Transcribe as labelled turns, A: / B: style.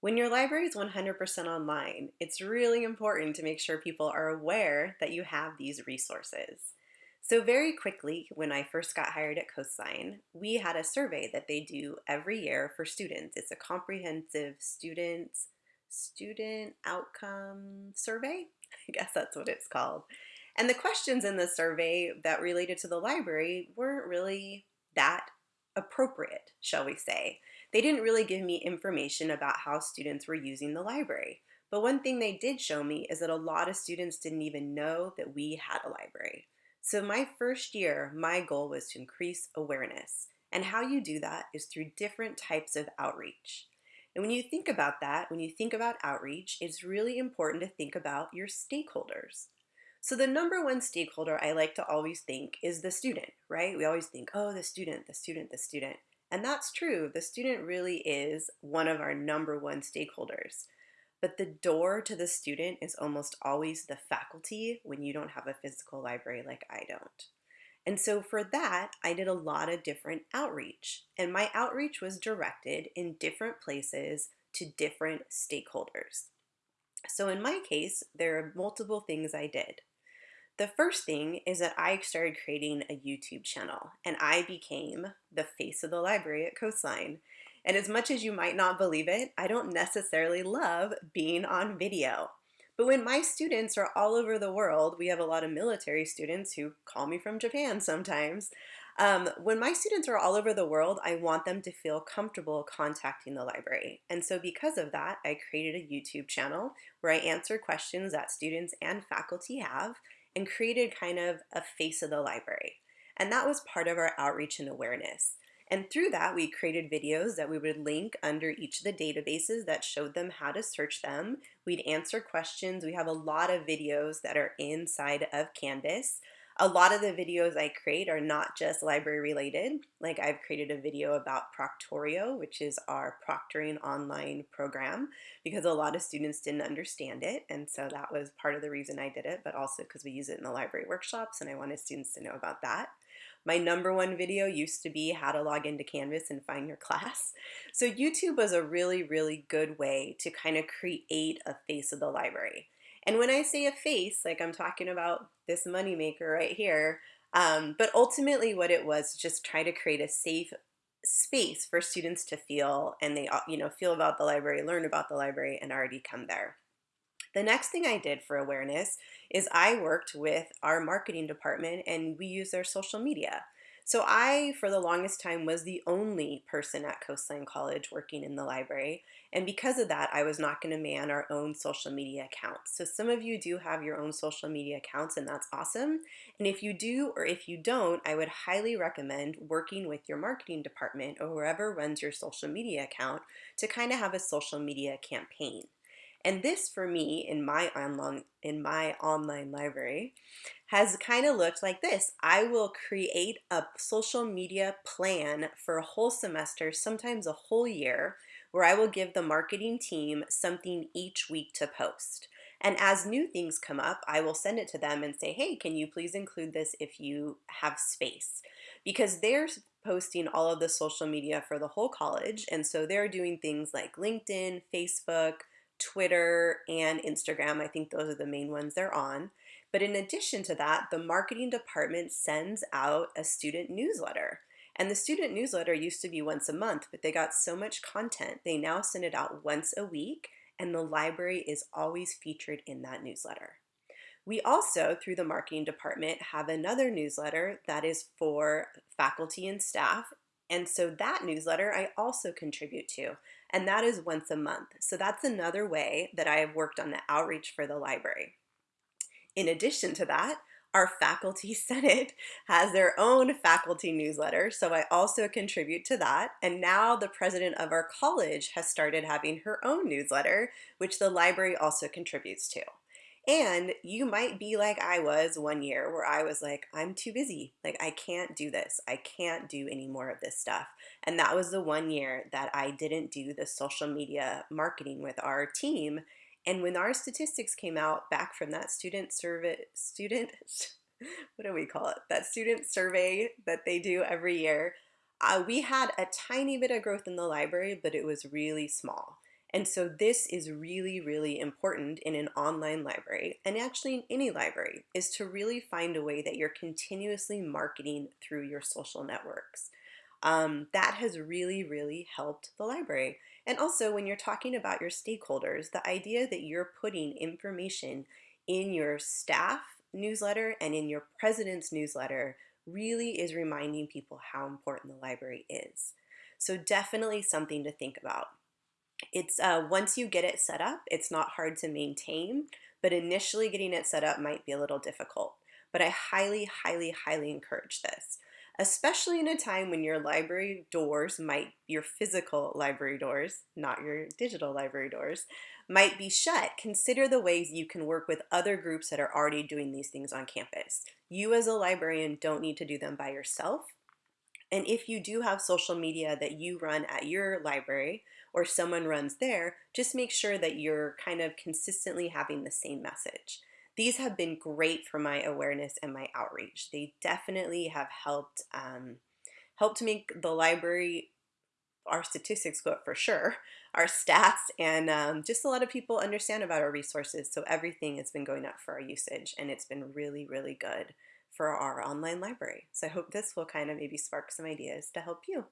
A: When your library is 100% online, it's really important to make sure people are aware that you have these resources. So very quickly, when I first got hired at Coastline, we had a survey that they do every year for students. It's a comprehensive students student outcome survey. I guess that's what it's called. And the questions in the survey that related to the library weren't really that appropriate, shall we say. They didn't really give me information about how students were using the library. But one thing they did show me is that a lot of students didn't even know that we had a library. So my first year, my goal was to increase awareness. And how you do that is through different types of outreach. And when you think about that, when you think about outreach, it's really important to think about your stakeholders. So the number one stakeholder I like to always think is the student, right? We always think, oh, the student, the student, the student. And that's true. The student really is one of our number one stakeholders. But the door to the student is almost always the faculty when you don't have a physical library like I don't. And so for that, I did a lot of different outreach. And my outreach was directed in different places to different stakeholders. So in my case, there are multiple things I did. The first thing is that I started creating a YouTube channel and I became the face of the library at Coastline. And as much as you might not believe it, I don't necessarily love being on video. But when my students are all over the world, we have a lot of military students who call me from Japan sometimes. Um, when my students are all over the world, I want them to feel comfortable contacting the library. And so because of that, I created a YouTube channel where I answer questions that students and faculty have and created kind of a face of the library. And that was part of our outreach and awareness. And through that, we created videos that we would link under each of the databases that showed them how to search them. We'd answer questions. We have a lot of videos that are inside of Canvas. A lot of the videos I create are not just library related. Like I've created a video about Proctorio, which is our proctoring online program, because a lot of students didn't understand it. And so that was part of the reason I did it, but also because we use it in the library workshops and I wanted students to know about that. My number one video used to be how to log into Canvas and find your class. So YouTube was a really, really good way to kind of create a face of the library. And when I say a face, like I'm talking about this moneymaker right here, um, but ultimately what it was just try to create a safe space for students to feel and they you know feel about the library, learn about the library and already come there. The next thing I did for awareness is I worked with our marketing department and we used their social media. So I, for the longest time, was the only person at Coastline College working in the library. And because of that, I was not going to man our own social media accounts. So some of you do have your own social media accounts and that's awesome. And if you do or if you don't, I would highly recommend working with your marketing department or whoever runs your social media account to kind of have a social media campaign. And this for me in my online in my online library has kind of looked like this. I will create a social media plan for a whole semester, sometimes a whole year, where I will give the marketing team something each week to post. And as new things come up, I will send it to them and say, hey, can you please include this if you have space? Because they're posting all of the social media for the whole college. And so they're doing things like LinkedIn, Facebook, Twitter, and Instagram. I think those are the main ones they're on. But in addition to that, the marketing department sends out a student newsletter. And the student newsletter used to be once a month, but they got so much content, they now send it out once a week, and the library is always featured in that newsletter. We also, through the marketing department, have another newsletter that is for faculty and staff. And so that newsletter I also contribute to and that is once a month. So that's another way that I have worked on the outreach for the library. In addition to that, our faculty senate has their own faculty newsletter so i also contribute to that and now the president of our college has started having her own newsletter which the library also contributes to and you might be like I was one year where I was like, I'm too busy. Like, I can't do this. I can't do any more of this stuff. And that was the one year that I didn't do the social media marketing with our team. And when our statistics came out back from that student survey, student, what do we call it? That student survey that they do every year, uh, we had a tiny bit of growth in the library, but it was really small. And so this is really, really important in an online library and actually in any library is to really find a way that you're continuously marketing through your social networks. Um, that has really, really helped the library. And also when you're talking about your stakeholders, the idea that you're putting information in your staff newsletter and in your president's newsletter really is reminding people how important the library is. So definitely something to think about. It's uh, once you get it set up, it's not hard to maintain, but initially getting it set up might be a little difficult. But I highly, highly, highly encourage this, especially in a time when your library doors might, your physical library doors, not your digital library doors, might be shut. Consider the ways you can work with other groups that are already doing these things on campus. You as a librarian don't need to do them by yourself. And if you do have social media that you run at your library or someone runs there, just make sure that you're kind of consistently having the same message. These have been great for my awareness and my outreach. They definitely have helped um, helped make the library our statistics go up for sure, our stats, and um, just a lot of people understand about our resources. So everything has been going up for our usage, and it's been really, really good for our online library. So I hope this will kind of maybe spark some ideas to help you.